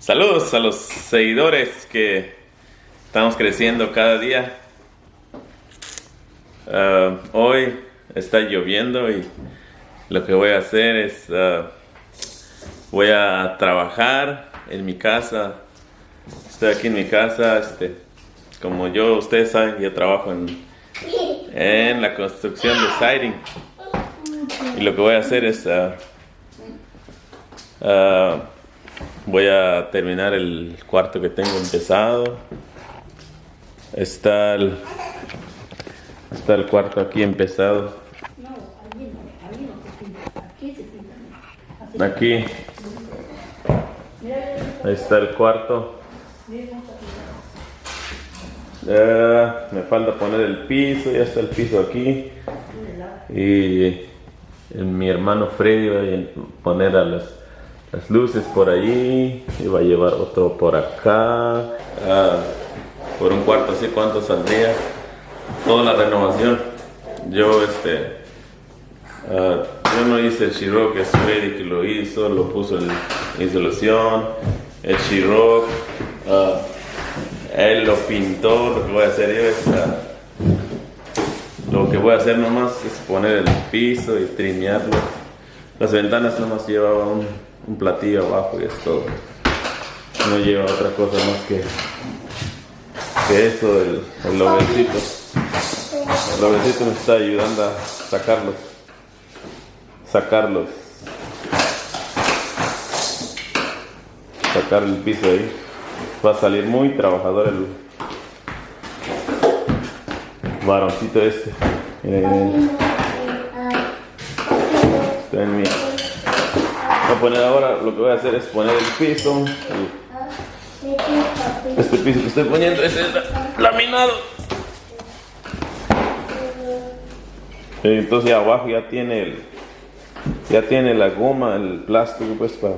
Saludos a los seguidores que estamos creciendo cada día. Uh, hoy está lloviendo y lo que voy a hacer es uh, voy a trabajar en mi casa. Estoy aquí en mi casa, este, como yo, ustedes saben, yo trabajo en, en la construcción de siding. Y lo que voy a hacer es uh, Voy a terminar el cuarto que tengo empezado. Está el, está el cuarto aquí empezado. Aquí. Ahí está el cuarto. me falta poner el piso, ya está el piso aquí. Y mi hermano Freddy va a poner a las las luces por allí y va a llevar otro por acá. Ah, por un cuarto así cuánto saldría toda la renovación. Yo este uh, yo no hice el Shirock es Freddy que lo hizo lo puso en insolución el Shirock uh, él lo pintó lo que voy a hacer yo es lo que voy a hacer nomás es poner el piso y trinearlo las ventanas nomás llevaba un un platillo abajo y es todo. No lleva otra cosa más que, que eso, el, el lobecito. El lobecito me está ayudando a sacarlos. Sacarlos. Sacar el piso ahí. Va a salir muy trabajador el varoncito este. Voy a poner ahora, lo que voy a hacer es poner el piso. Este piso que estoy poniendo es laminado. Entonces abajo ya tiene el, ya tiene la goma, el plástico pues para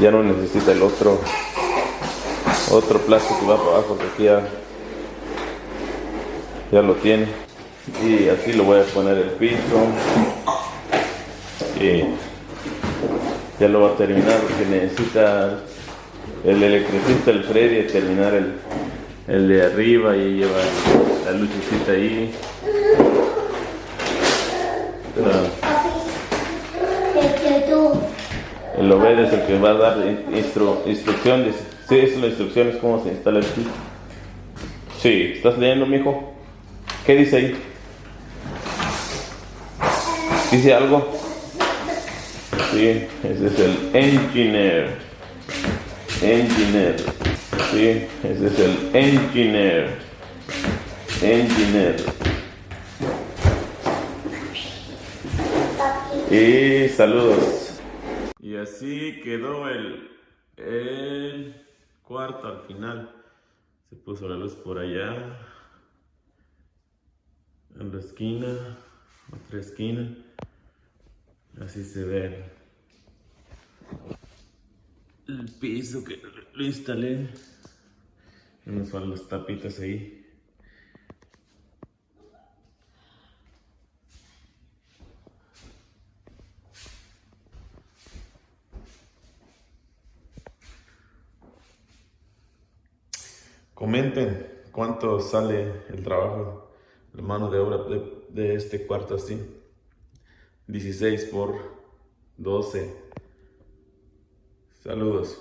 ya no necesita el otro otro plástico que va para abajo porque ya ya lo tiene y así lo voy a poner el piso y ya lo va a terminar porque necesita el electricista, el Freddy, terminar el, el de arriba y lleva la lucecita ahí. El Obed es el que va a dar instrucciones. Sí, es la instrucción, es cómo se instala el kit. Sí, ¿estás leyendo, mijo? ¿Qué dice ahí? ¿Dice algo? ¿sí? Ese es el engineer. Engineer. ¿sí? Ese es el engineer. Engineer. Y saludos. Y así quedó el, el cuarto al final. Se puso la luz por allá. En la esquina. Otra esquina. Así se ve el piso que lo instalé. A las tapitas ahí. Comenten cuánto sale el trabajo, la mano de obra de este cuarto así. 16 por 12. Saludos.